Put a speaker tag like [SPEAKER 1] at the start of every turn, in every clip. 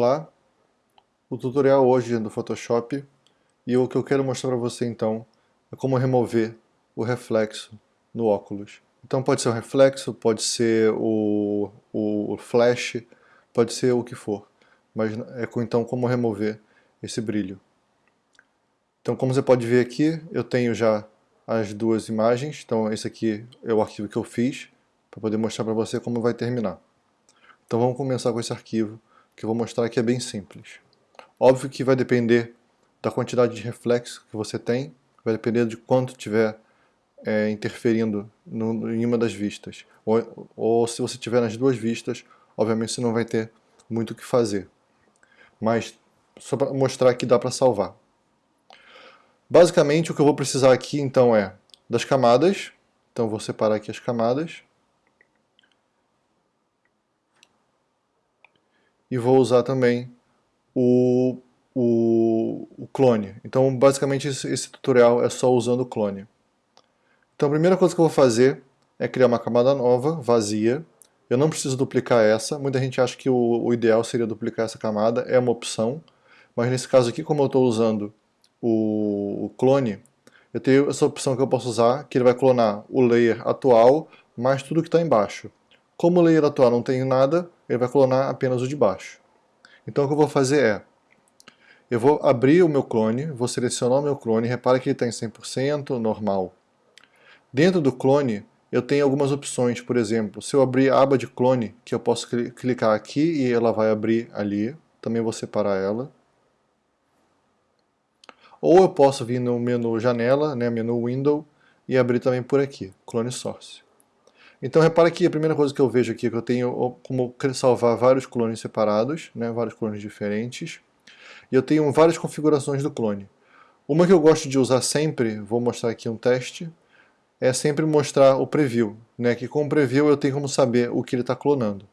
[SPEAKER 1] Olá, o tutorial hoje é do Photoshop e o que eu quero mostrar para você então é como remover o reflexo no óculos. Então pode ser o reflexo, pode ser o, o flash, pode ser o que for, mas é então como remover esse brilho. Então como você pode ver aqui, eu tenho já as duas imagens, então esse aqui é o arquivo que eu fiz, para poder mostrar para você como vai terminar. Então vamos começar com esse arquivo, que eu vou mostrar que é bem simples. Óbvio que vai depender da quantidade de reflexo que você tem, vai depender de quanto tiver é, interferindo no, em uma das vistas. Ou, ou se você tiver nas duas vistas, obviamente você não vai ter muito o que fazer. Mas só para mostrar que dá para salvar. Basicamente o que eu vou precisar aqui então é das camadas, então vou separar aqui as camadas. E vou usar também o, o, o clone. Então basicamente esse, esse tutorial é só usando o clone. Então a primeira coisa que eu vou fazer é criar uma camada nova, vazia. Eu não preciso duplicar essa, muita gente acha que o, o ideal seria duplicar essa camada, é uma opção. Mas nesse caso aqui, como eu estou usando o, o clone, eu tenho essa opção que eu posso usar, que ele vai clonar o layer atual, mais tudo que está embaixo. Como o layer atual não tem nada, ele vai clonar apenas o de baixo. Então o que eu vou fazer é, eu vou abrir o meu clone, vou selecionar o meu clone, repara que ele está em 100%, normal. Dentro do clone, eu tenho algumas opções, por exemplo, se eu abrir a aba de clone, que eu posso clicar aqui e ela vai abrir ali, também vou separar ela. Ou eu posso vir no menu janela, né, menu window, e abrir também por aqui, clone source. Então repara que a primeira coisa que eu vejo aqui é que eu tenho como salvar vários clones separados, né, vários clones diferentes, e eu tenho várias configurações do clone. Uma que eu gosto de usar sempre, vou mostrar aqui um teste, é sempre mostrar o preview, né, que com o preview eu tenho como saber o que ele está clonando.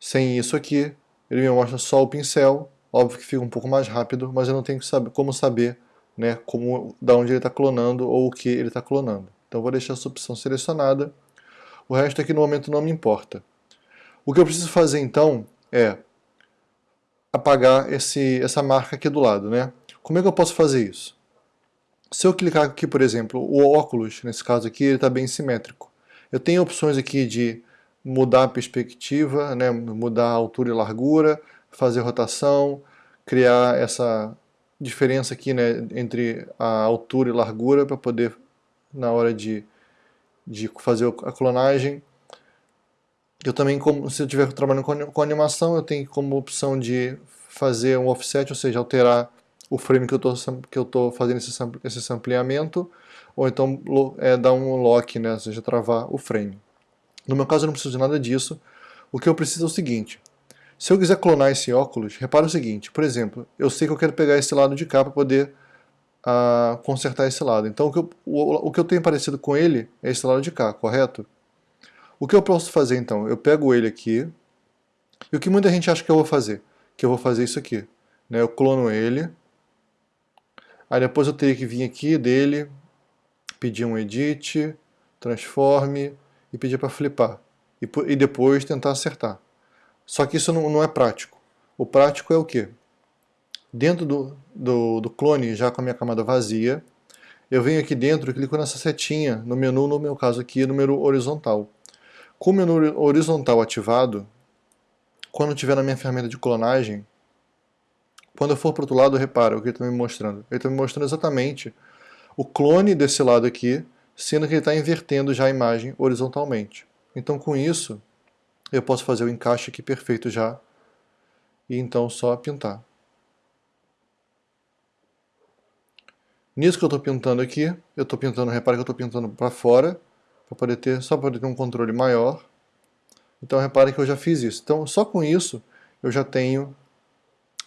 [SPEAKER 1] Sem isso aqui, ele me mostra só o pincel, Óbvio que fica um pouco mais rápido, mas eu não tenho como saber né, como, da onde ele está clonando ou o que ele está clonando. Então vou deixar essa opção selecionada. O resto aqui no momento não me importa. O que eu preciso fazer então é apagar esse, essa marca aqui do lado. Né? Como é que eu posso fazer isso? Se eu clicar aqui, por exemplo, o óculos, nesse caso aqui, ele está bem simétrico. Eu tenho opções aqui de mudar a perspectiva, né, mudar a altura e largura, fazer rotação, criar essa diferença aqui né, entre a altura e largura para poder, na hora de, de fazer a clonagem. Eu também, como, se eu estiver trabalhando com, com animação, eu tenho como opção de fazer um offset, ou seja, alterar o frame que eu estou fazendo esse, esse sampleamento, ou então é, dar um lock, né, ou seja, travar o frame. No meu caso eu não preciso de nada disso, o que eu preciso é o seguinte, se eu quiser clonar esse óculos, repara o seguinte, por exemplo, eu sei que eu quero pegar esse lado de cá para poder uh, consertar esse lado. Então o que, eu, o, o que eu tenho parecido com ele é esse lado de cá, correto? O que eu posso fazer então? Eu pego ele aqui, e o que muita gente acha que eu vou fazer? Que eu vou fazer isso aqui. Né? Eu clono ele, aí depois eu teria que vir aqui dele, pedir um edit, transforme e pedir para flipar. E, e depois tentar acertar. Só que isso não, não é prático. O prático é o quê? Dentro do, do, do, clone, já com a minha camada vazia, eu venho aqui dentro e clico nessa setinha no menu, no meu caso aqui, no menu horizontal. Com o menu horizontal ativado, quando estiver na minha ferramenta de clonagem, quando eu for para o outro lado, repara o que ele está me mostrando. Ele está me mostrando exatamente o clone desse lado aqui, sendo que ele está invertendo já a imagem horizontalmente. Então com isso, eu posso fazer o encaixe aqui perfeito já, e então só pintar. Nisso que eu estou pintando aqui, eu estou pintando, repare que eu estou pintando para fora, para poder ter, só para ter um controle maior. Então repare que eu já fiz isso. Então só com isso eu já tenho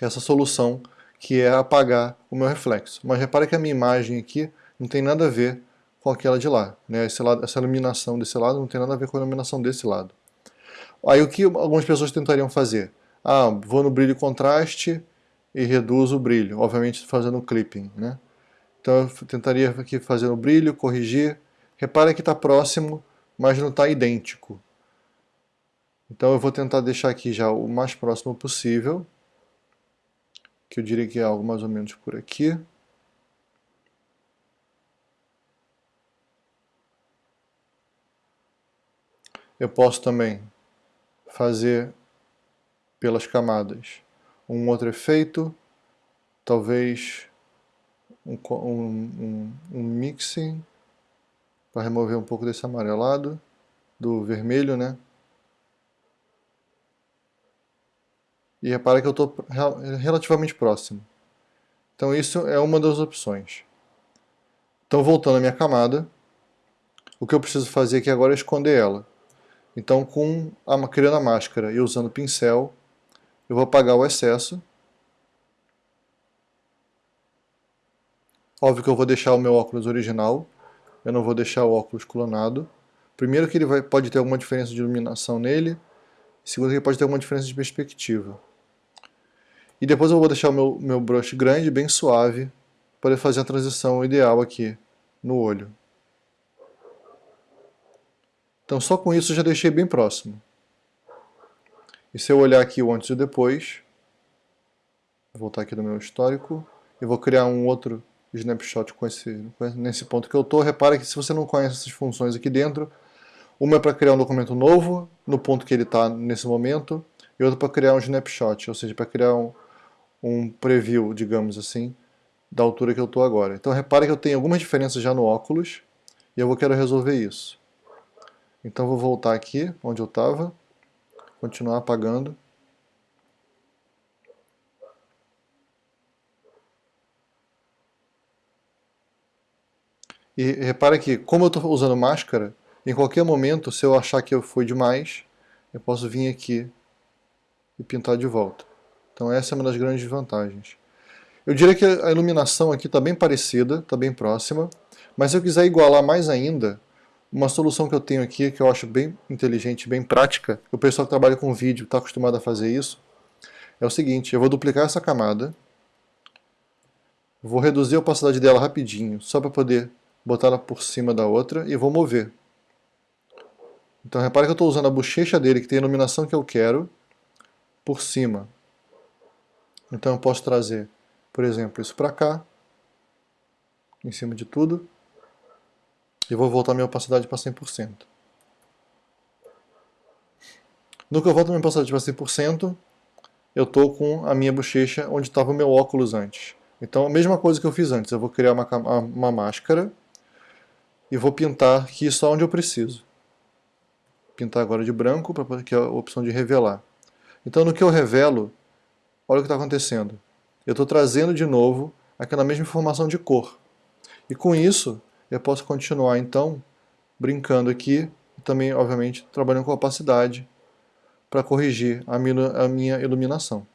[SPEAKER 1] essa solução que é apagar o meu reflexo. Mas repare que a minha imagem aqui não tem nada a ver com aquela de lá. Né? Lado, essa iluminação desse lado não tem nada a ver com a iluminação desse lado. Aí o que algumas pessoas tentariam fazer? Ah, vou no brilho contraste e reduzo o brilho, obviamente fazendo clipping, né? Então eu tentaria aqui fazer o brilho, corrigir. Repara que está próximo, mas não está idêntico. Então eu vou tentar deixar aqui já o mais próximo possível, que eu diria que é algo mais ou menos por aqui. Eu posso também fazer pelas camadas um outro efeito, talvez um, um, um, mixing para remover um pouco desse amarelado, do vermelho, né? E repara que eu estou relativamente próximo. Então isso é uma das opções. Então voltando à minha camada, o que eu preciso fazer aqui agora é esconder ela. Então com a, criando a máscara e usando o pincel, eu vou apagar o excesso. Óbvio que eu vou deixar o meu óculos original, eu não vou deixar o óculos clonado. Primeiro que ele vai, pode ter alguma diferença de iluminação nele, segundo que ele pode ter alguma diferença de perspectiva. E depois eu vou deixar o meu, meu brush grande, bem suave, para fazer a transição ideal aqui no olho. Então só com isso eu já deixei bem próximo. E se eu olhar aqui o antes e o depois, vou voltar aqui no meu histórico, e vou criar um outro snapshot com esse, nesse ponto que eu estou. Repara que se você não conhece essas funções aqui dentro, uma é para criar um documento novo, no ponto que ele está nesse momento, e outra para criar um snapshot, ou seja, para criar um, um preview, digamos assim, da altura que eu estou agora. Então repare que eu tenho algumas diferenças já no óculos, e eu vou quero resolver isso. Então vou voltar aqui, onde eu estava, continuar apagando. E repara que, como eu estou usando máscara, em qualquer momento, se eu achar que eu fui demais, eu posso vir aqui e pintar de volta. Então essa é uma das grandes vantagens. Eu diria que a iluminação aqui está bem parecida, está bem próxima, mas se eu quiser igualar mais ainda, uma solução que eu tenho aqui, que eu acho bem inteligente, bem prática, o pessoal que trabalha com vídeo está acostumado a fazer isso, é o seguinte, eu vou duplicar essa camada, vou reduzir a opacidade dela rapidinho, só para poder botar ela por cima da outra, e vou mover. Então repare que eu estou usando a bochecha dele, que tem a iluminação que eu quero, por cima. Então eu posso trazer, por exemplo, isso para cá, em cima de tudo, e vou voltar minha opacidade para 100%. No que eu volto minha opacidade para 100%, eu estou com a minha bochecha onde estava o meu óculos antes. Então a mesma coisa que eu fiz antes, eu vou criar uma, uma máscara e vou pintar aqui só onde eu preciso. Pintar agora de branco, que é a opção de revelar. Então no que eu revelo, olha o que está acontecendo. Eu estou trazendo de novo aquela mesma informação de cor. E com isso, eu posso continuar então brincando aqui, também obviamente trabalhando com opacidade para corrigir a minha iluminação.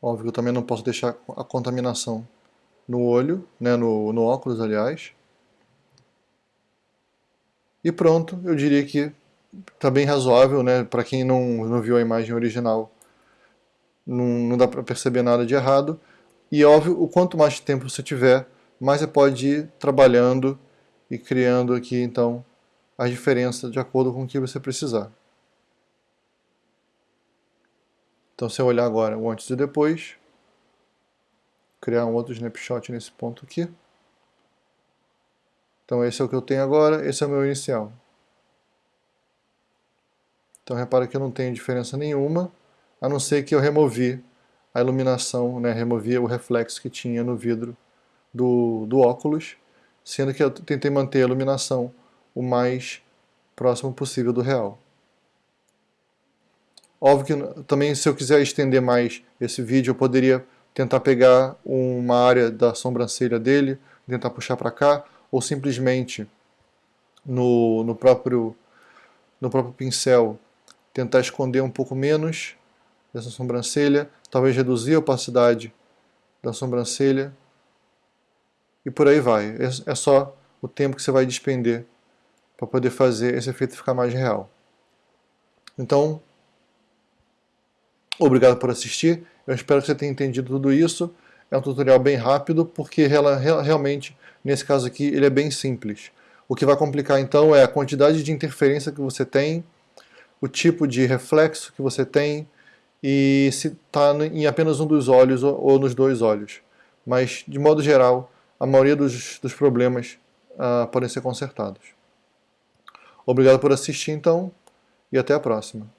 [SPEAKER 1] Óbvio que eu também não posso deixar a contaminação no olho, né, no, no óculos aliás. E pronto, eu diria que está bem razoável, né? Para quem não, não viu a imagem original, não, não dá para perceber nada de errado. E óbvio, o quanto mais tempo você tiver, mais você pode ir trabalhando e criando aqui então a diferença de acordo com o que você precisar. Então se eu olhar agora o antes e depois, criar um outro snapshot nesse ponto aqui. Então esse é o que eu tenho agora, esse é o meu inicial. Então repara que eu não tenho diferença nenhuma, a não ser que eu removi a iluminação, né, removi o reflexo que tinha no vidro do, do óculos, sendo que eu tentei manter a iluminação o mais próximo possível do real. Óbvio que também se eu quiser estender mais esse vídeo, eu poderia tentar pegar uma área da sobrancelha dele, tentar puxar para cá, ou simplesmente no, no, próprio, no próprio pincel tentar esconder um pouco menos dessa sobrancelha, talvez reduzir a opacidade da sobrancelha e por aí vai. É, é só o tempo que você vai despender para poder fazer esse efeito ficar mais real. Então, obrigado por assistir, eu espero que você tenha entendido tudo isso. É um tutorial bem rápido, porque realmente, nesse caso aqui, ele é bem simples. O que vai complicar então é a quantidade de interferência que você tem, o tipo de reflexo que você tem, e se está em apenas um dos olhos ou nos dois olhos. Mas, de modo geral, a maioria dos, dos problemas uh, podem ser consertados. Obrigado por assistir, então, e até a próxima.